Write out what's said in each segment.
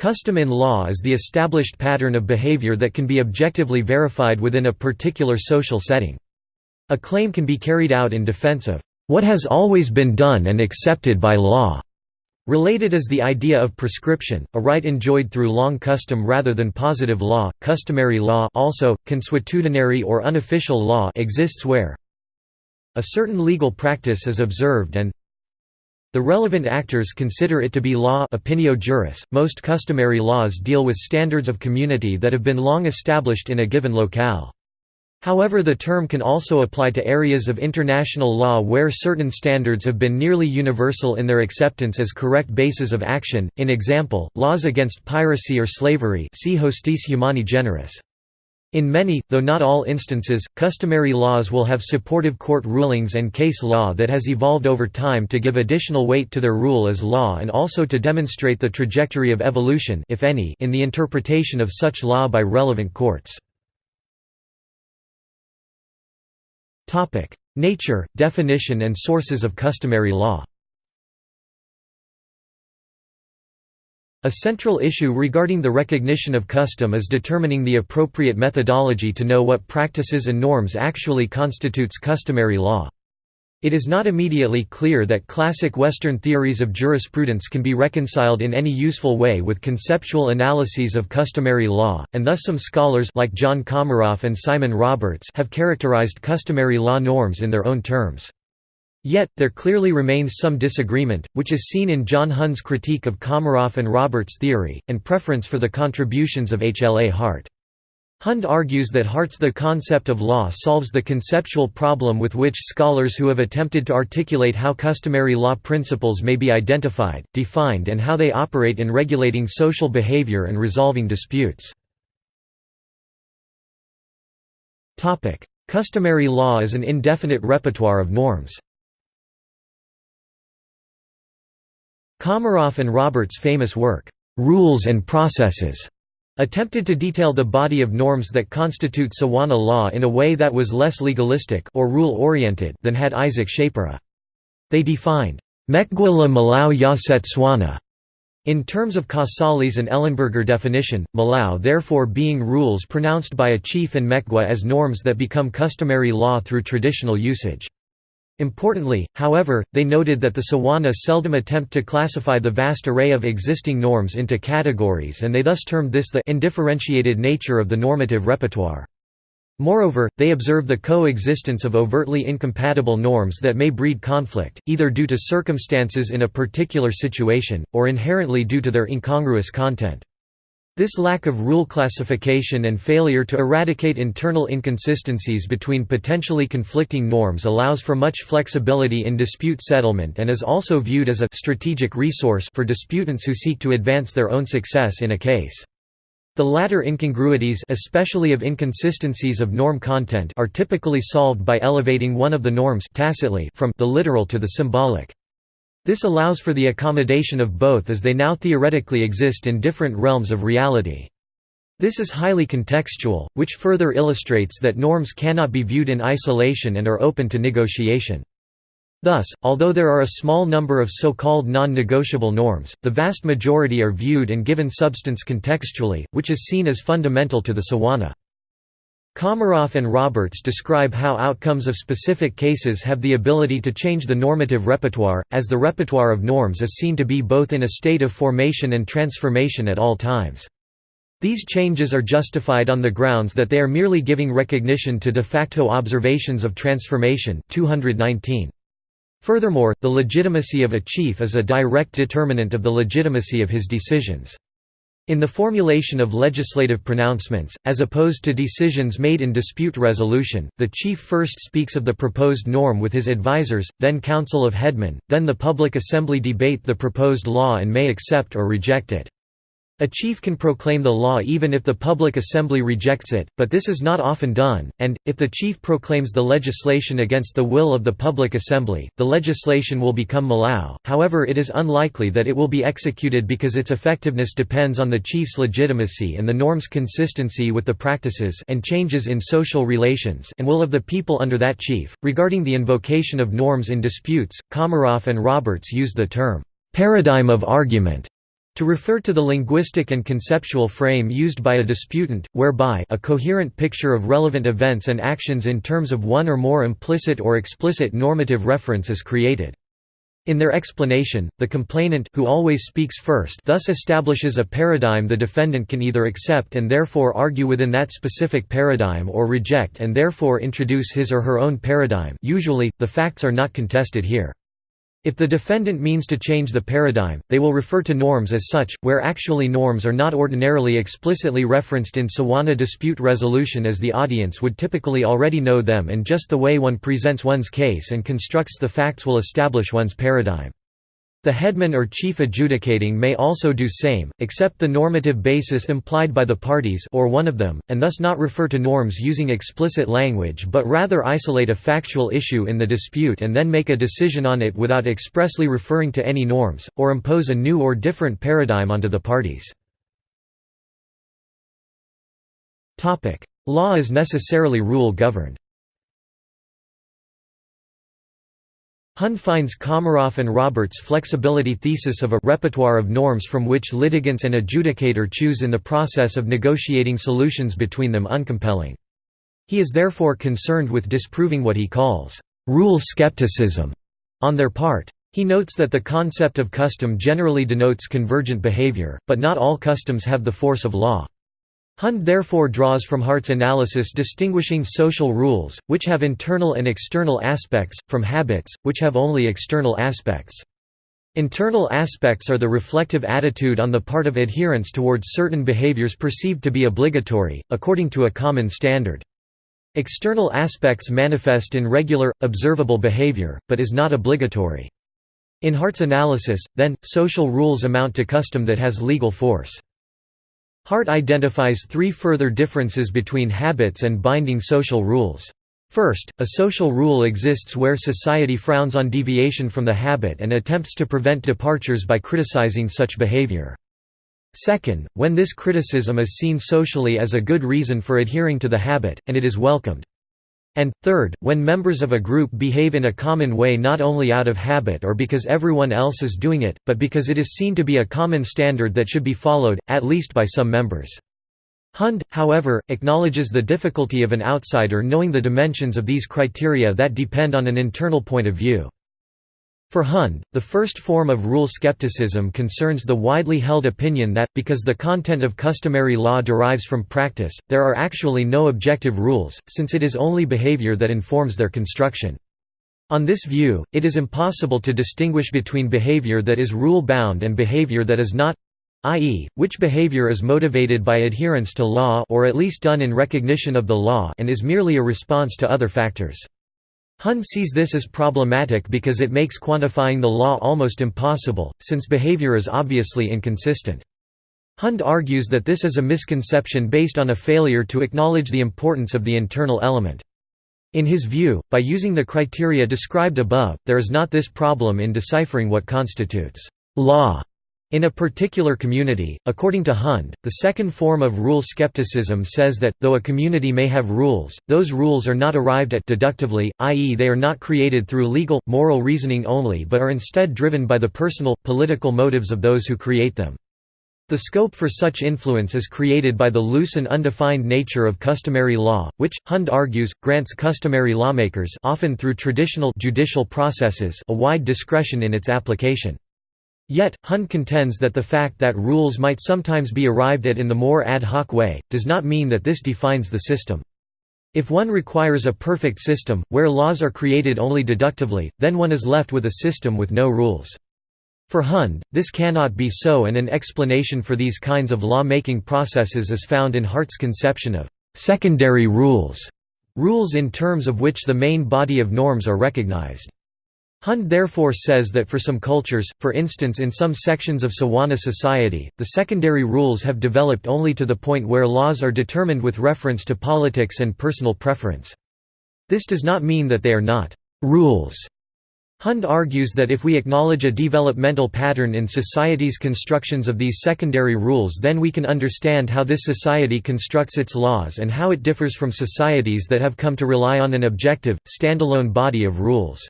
Custom in law is the established pattern of behavior that can be objectively verified within a particular social setting. A claim can be carried out in defense of what has always been done and accepted by law. Related is the idea of prescription, a right enjoyed through long custom rather than positive law. Customary law also, consuetudinary or unofficial law exists where a certain legal practice is observed and the relevant actors consider it to be law opinio juris. .Most customary laws deal with standards of community that have been long established in a given locale. However the term can also apply to areas of international law where certain standards have been nearly universal in their acceptance as correct bases of action, in example, laws against piracy or slavery see Hostis Humani Generis. In many, though not all instances, customary laws will have supportive court rulings and case law that has evolved over time to give additional weight to their rule as law and also to demonstrate the trajectory of evolution if any, in the interpretation of such law by relevant courts. Nature, definition and sources of customary law A central issue regarding the recognition of custom is determining the appropriate methodology to know what practices and norms actually constitutes customary law. It is not immediately clear that classic Western theories of jurisprudence can be reconciled in any useful way with conceptual analyses of customary law, and thus some scholars like John Comaroff and Simon Roberts have characterized customary law norms in their own terms. Yet, there clearly remains some disagreement, which is seen in John Hund's critique of Comaroff and Roberts' theory, and preference for the contributions of H. L. A. Hart. Hund argues that Hart's The Concept of Law solves the conceptual problem with which scholars who have attempted to articulate how customary law principles may be identified, defined and how they operate in regulating social behavior and resolving disputes. Customary law is an indefinite repertoire of norms. Comaroff and Roberts' famous work, "'Rules and Processes' attempted to detail the body of norms that constitute Tswana law in a way that was less legalistic or rule-oriented than had Isaac Schapera. They defined, "'Mekgwa la Melao ya Setswana' in terms of Casalis and Ellenberger definition, Melao therefore being rules pronounced by a chief and Mekgwa as norms that become customary law through traditional usage. Importantly, however, they noted that the Tswana seldom attempt to classify the vast array of existing norms into categories and they thus termed this the indifferentiated nature of the normative repertoire. Moreover, they observe the coexistence of overtly incompatible norms that may breed conflict, either due to circumstances in a particular situation, or inherently due to their incongruous content. This lack of rule classification and failure to eradicate internal inconsistencies between potentially conflicting norms allows for much flexibility in dispute settlement and is also viewed as a strategic resource for disputants who seek to advance their own success in a case. The latter incongruities especially of inconsistencies of norm content are typically solved by elevating one of the norms tacitly from the literal to the symbolic. This allows for the accommodation of both as they now theoretically exist in different realms of reality. This is highly contextual, which further illustrates that norms cannot be viewed in isolation and are open to negotiation. Thus, although there are a small number of so-called non-negotiable norms, the vast majority are viewed and given substance contextually, which is seen as fundamental to the Tswana. Comaroff and Roberts describe how outcomes of specific cases have the ability to change the normative repertoire, as the repertoire of norms is seen to be both in a state of formation and transformation at all times. These changes are justified on the grounds that they are merely giving recognition to de facto observations of transformation 219. Furthermore, the legitimacy of a chief is a direct determinant of the legitimacy of his decisions. In the formulation of legislative pronouncements, as opposed to decisions made in dispute resolution, the chief first speaks of the proposed norm with his advisers, then council of headmen, then the public assembly debate the proposed law and may accept or reject it. A chief can proclaim the law even if the public assembly rejects it, but this is not often done, and, if the chief proclaims the legislation against the will of the public assembly, the legislation will become melao, however it is unlikely that it will be executed because its effectiveness depends on the chief's legitimacy and the norm's consistency with the practices and changes in social relations and will of the people under that chief. Regarding the invocation of norms in disputes, Comaroff and Roberts used the term, paradigm of argument To refer to the linguistic and conceptual frame used by a disputant, whereby a coherent picture of relevant events and actions in terms of one or more implicit or explicit normative reference is created. In their explanation, the complainant who always speaks first thus establishes a paradigm the defendant can either accept and therefore argue within that specific paradigm or reject and therefore introduce his or her own paradigm usually, the facts are not contested here. If the defendant means to change the paradigm, they will refer to norms as such, where actually norms are not ordinarily explicitly referenced in Tswana dispute resolution as the audience would typically already know them and just the way one presents one's case and constructs the facts will establish one's paradigm. The headman or chief adjudicating may also do same, accept the normative basis implied by the parties or one of them, and thus not refer to norms using explicit language but rather isolate a factual issue in the dispute and then make a decision on it without expressly referring to any norms, or impose a new or different paradigm onto the parties. Law is necessarily rule-governed Hund finds Comaroff and Roberts' flexibility thesis of a repertoire of norms from which litigants and adjudicator choose in the process of negotiating solutions between them uncompelling. He is therefore concerned with disproving what he calls rule skepticism on their part. He notes that the concept of custom generally denotes convergent behavior, but not all customs have the force of law. Hund therefore draws from Hart's analysis distinguishing social rules, which have internal and external aspects, from habits, which have only external aspects. Internal aspects are the reflective attitude on the part of adherents towards certain behaviors perceived to be obligatory, according to a common standard. External aspects manifest in regular, observable behavior, but is not obligatory. In Hart's analysis, then, social rules amount to custom that has legal force. Hart identifies three further differences between habits and binding social rules. First, a social rule exists where society frowns on deviation from the habit and attempts to prevent departures by criticizing such behavior. Second, when this criticism is seen socially as a good reason for adhering to the habit, and it is welcomed. And, third, when members of a group behave in a common way not only out of habit or because everyone else is doing it, but because it is seen to be a common standard that should be followed, at least by some members. Hund, however, acknowledges the difficulty of an outsider knowing the dimensions of these criteria that depend on an internal point of view. For Hund, the first form of rule skepticism concerns the widely held opinion that, because the content of customary law derives from practice, there are actually no objective rules, since it is only behavior that informs their construction. On this view, it is impossible to distinguish between behavior that is rule-bound and behavior that is not i.e., which behavior is motivated by adherence to law or at least done in recognition of the law and is merely a response to other factors. Hund sees this as problematic because it makes quantifying the law almost impossible, since behavior is obviously inconsistent. Hund argues that this is a misconception based on a failure to acknowledge the importance of the internal element. In his view, by using the criteria described above, there is not this problem in deciphering what constitutes law in a particular community, according to Hund, the second form of rule skepticism says that, though a community may have rules, those rules are not arrived at deductively, i.e. they are not created through legal, moral reasoning only but are instead driven by the personal, political motives of those who create them. The scope for such influence is created by the loose and undefined nature of customary law, which, Hund argues, grants customary lawmakers often through traditional judicial processes a wide discretion in its application. Yet, Hund contends that the fact that rules might sometimes be arrived at in the more ad hoc way, does not mean that this defines the system. If one requires a perfect system, where laws are created only deductively, then one is left with a system with no rules. For Hund, this cannot be so and an explanation for these kinds of law-making processes is found in Hart's conception of «secondary rules», rules in terms of which the main body of norms are recognized. Hund therefore says that for some cultures, for instance in some sections of Tswana society, the secondary rules have developed only to the point where laws are determined with reference to politics and personal preference. This does not mean that they are not «rules». Hund argues that if we acknowledge a developmental pattern in society's constructions of these secondary rules then we can understand how this society constructs its laws and how it differs from societies that have come to rely on an objective, standalone body of rules.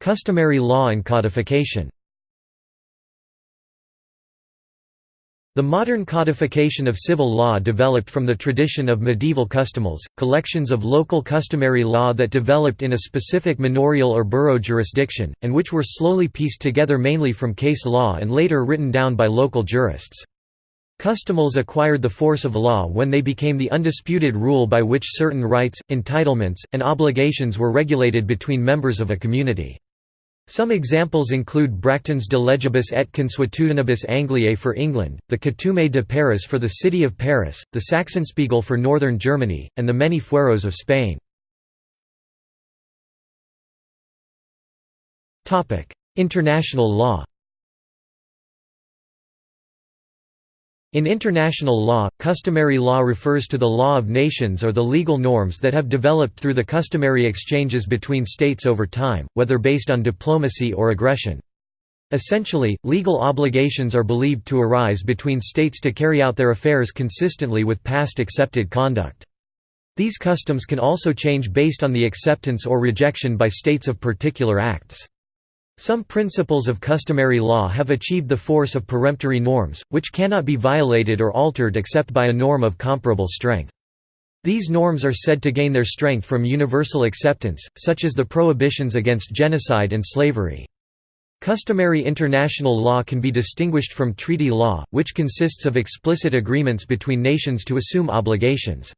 Customary law and codification The modern codification of civil law developed from the tradition of medieval custumals, collections of local customary law that developed in a specific manorial or borough jurisdiction, and which were slowly pieced together mainly from case law and later written down by local jurists. Custumals acquired the force of law when they became the undisputed rule by which certain rights, entitlements, and obligations were regulated between members of a community. Some examples include Bracton's De Legibus et Consuetudinibus Angliae for England, the Coutume de Paris for the city of Paris, the Sachsenspiegel for northern Germany, and the many fueros of Spain. International law In international law, customary law refers to the law of nations or the legal norms that have developed through the customary exchanges between states over time, whether based on diplomacy or aggression. Essentially, legal obligations are believed to arise between states to carry out their affairs consistently with past accepted conduct. These customs can also change based on the acceptance or rejection by states of particular acts. Some principles of customary law have achieved the force of peremptory norms, which cannot be violated or altered except by a norm of comparable strength. These norms are said to gain their strength from universal acceptance, such as the prohibitions against genocide and slavery. Customary international law can be distinguished from treaty law, which consists of explicit agreements between nations to assume obligations.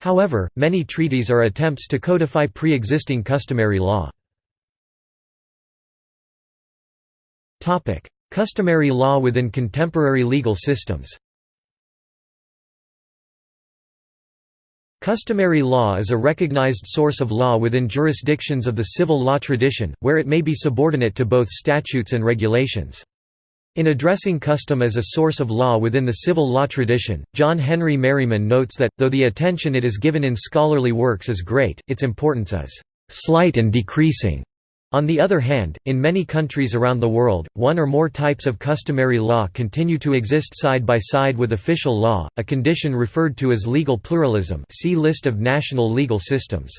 However, many treaties are attempts to codify pre-existing customary law. Customary law within contemporary legal systems Customary law is a recognized source of law within jurisdictions of the civil law tradition, where it may be subordinate to both statutes and regulations. In addressing custom as a source of law within the civil law tradition, John Henry Merryman notes that, though the attention it is given in scholarly works is great, its importance is "...slight and decreasing." On the other hand, in many countries around the world, one or more types of customary law continue to exist side by side with official law, a condition referred to as legal pluralism see List of national legal systems.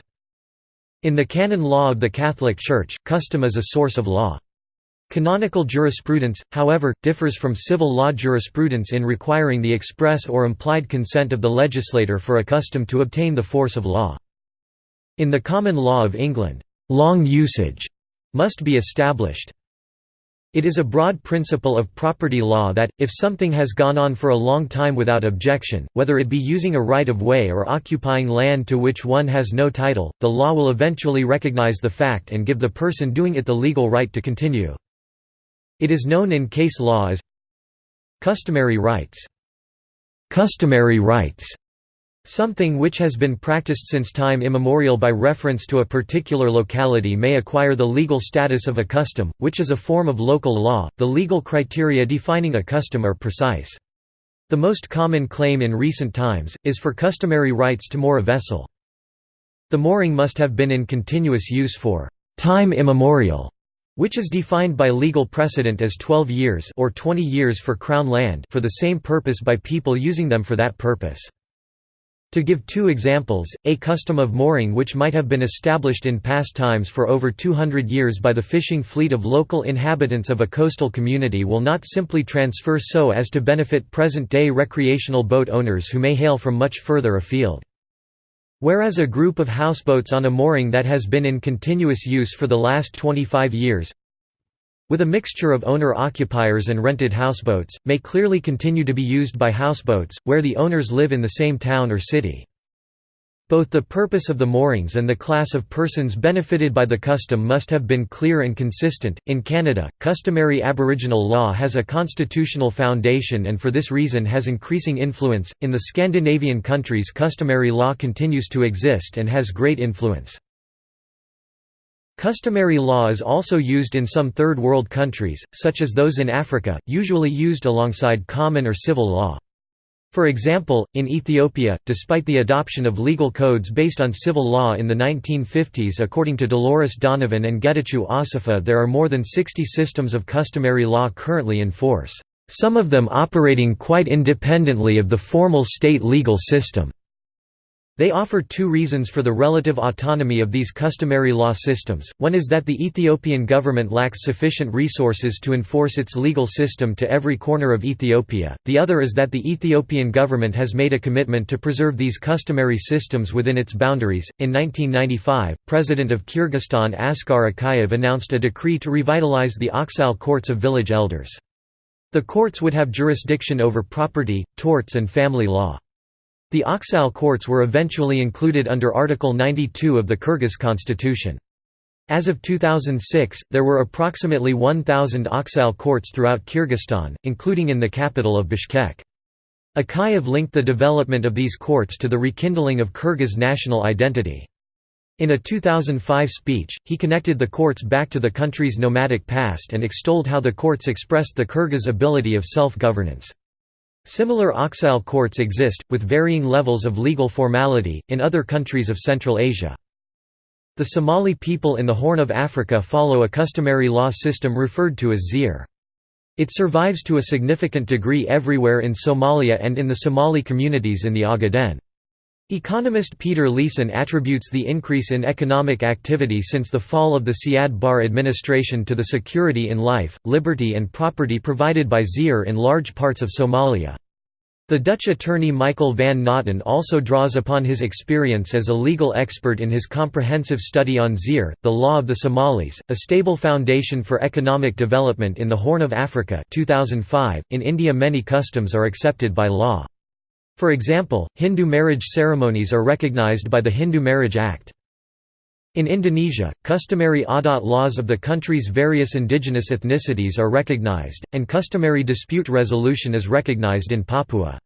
In the canon law of the Catholic Church, custom is a source of law. Canonical jurisprudence, however, differs from civil law jurisprudence in requiring the express or implied consent of the legislator for a custom to obtain the force of law. In the common law of England, long usage must be established. It is a broad principle of property law that, if something has gone on for a long time without objection, whether it be using a right-of-way or occupying land to which one has no title, the law will eventually recognize the fact and give the person doing it the legal right to continue. It is known in case law as customary rights. Customary rights Something which has been practiced since time immemorial by reference to a particular locality may acquire the legal status of a custom, which is a form of local law. The legal criteria defining a custom are precise. The most common claim in recent times, is for customary rights to moor a vessel. The mooring must have been in continuous use for time immemorial, which is defined by legal precedent as 12 years or 20 years for crown land for the same purpose by people using them for that purpose. To give two examples, a custom of mooring which might have been established in past times for over 200 years by the fishing fleet of local inhabitants of a coastal community will not simply transfer so as to benefit present-day recreational boat owners who may hail from much further afield. Whereas a group of houseboats on a mooring that has been in continuous use for the last 25 years with a mixture of owner-occupiers and rented houseboats, may clearly continue to be used by houseboats, where the owners live in the same town or city. Both the purpose of the moorings and the class of persons benefited by the custom must have been clear and consistent. In Canada, customary Aboriginal law has a constitutional foundation and for this reason has increasing influence. In the Scandinavian countries, customary law continues to exist and has great influence. Customary law is also used in some Third World countries, such as those in Africa, usually used alongside common or civil law. For example, in Ethiopia, despite the adoption of legal codes based on civil law in the 1950s according to Dolores Donovan and Getachew Assefa there are more than 60 systems of customary law currently in force, some of them operating quite independently of the formal state legal system. They offer two reasons for the relative autonomy of these customary law systems, one is that the Ethiopian government lacks sufficient resources to enforce its legal system to every corner of Ethiopia, the other is that the Ethiopian government has made a commitment to preserve these customary systems within its boundaries. In 1995, President of Kyrgyzstan Askar Akayev announced a decree to revitalize the Oksal courts of village elders. The courts would have jurisdiction over property, torts and family law. The Oksal courts were eventually included under Article 92 of the Kyrgyz constitution. As of 2006, there were approximately 1,000 Oksal courts throughout Kyrgyzstan, including in the capital of Bishkek. Akayev linked the development of these courts to the rekindling of Kyrgyz national identity. In a 2005 speech, he connected the courts back to the country's nomadic past and extolled how the courts expressed the Kyrgyz ability of self-governance. Similar Oksal courts exist, with varying levels of legal formality, in other countries of Central Asia. The Somali people in the Horn of Africa follow a customary law system referred to as xeer. It survives to a significant degree everywhere in Somalia and in the Somali communities in the Ogaden. Economist Peter Leeson attributes the increase in economic activity since the fall of the Siad Barre administration to the security in life, liberty and property provided by Xeer in large parts of Somalia. The Dutch attorney Michael van Notten also draws upon his experience as a legal expert in his comprehensive study on Xeer, the law of the Somalis, a stable foundation for economic development in the Horn of Africa 2005. .In India many customs are accepted by law. For example, Hindu marriage ceremonies are recognized by the Hindu Marriage Act. In Indonesia, customary adat laws of the country's various indigenous ethnicities are recognized, and customary dispute resolution is recognized in Papua.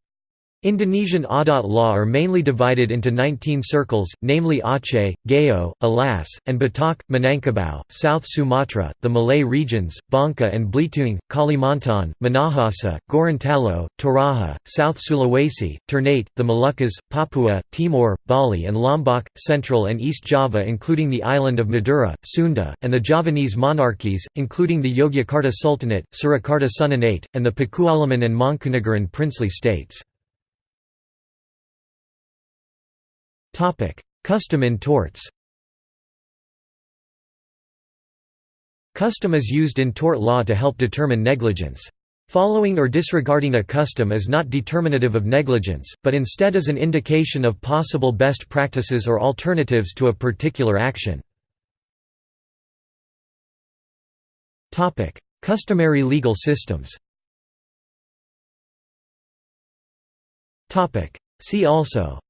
Indonesian adat law are mainly divided into 19 circles, namely Aceh, Gayo, Alas, and Batak, Minangkabau, South Sumatra, the Malay regions, Bangka and Belitung, Kalimantan, Minahasa, Gorontalo, Toraja, South Sulawesi, Ternate, the Moluccas, Papua, Timor, Bali and Lombok, Central and East Java including the island of Madura, Sunda, and the Javanese monarchies, including the Yogyakarta Sultanate, Surakarta Sunanate, and the Pakualaman and Mangkunegaran princely states. Custom in torts. Custom is used in tort law to help determine negligence. Following or disregarding a custom is not determinative of negligence, but instead is an indication of possible best practices or alternatives to a particular action. Customary legal systems. See also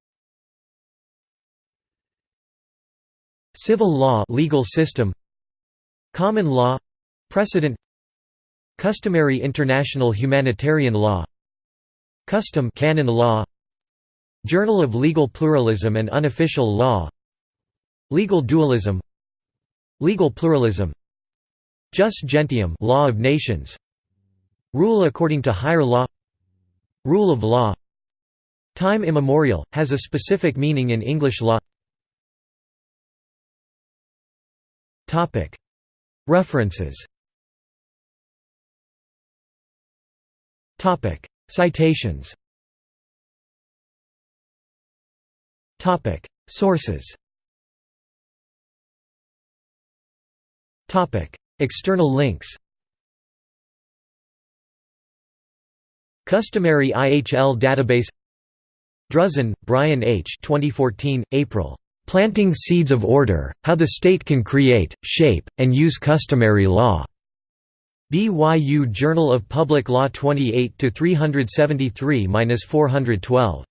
Civil law legal system Common law precedent Customary international humanitarian law Custom canon law Journal of Legal Pluralism and Unofficial Law Legal dualism Legal pluralism Jus gentium law of nations Rule according to higher law Rule of law Time immemorial, has a specific meaning in English law References. Citations. Sources. External links. Customary IHL database. Druzin, Brian H. 2014, April. Planting Seeds of Order, How the State Can Create, Shape, and Use Customary Law. BYU Journal of Public Law 28 373-412.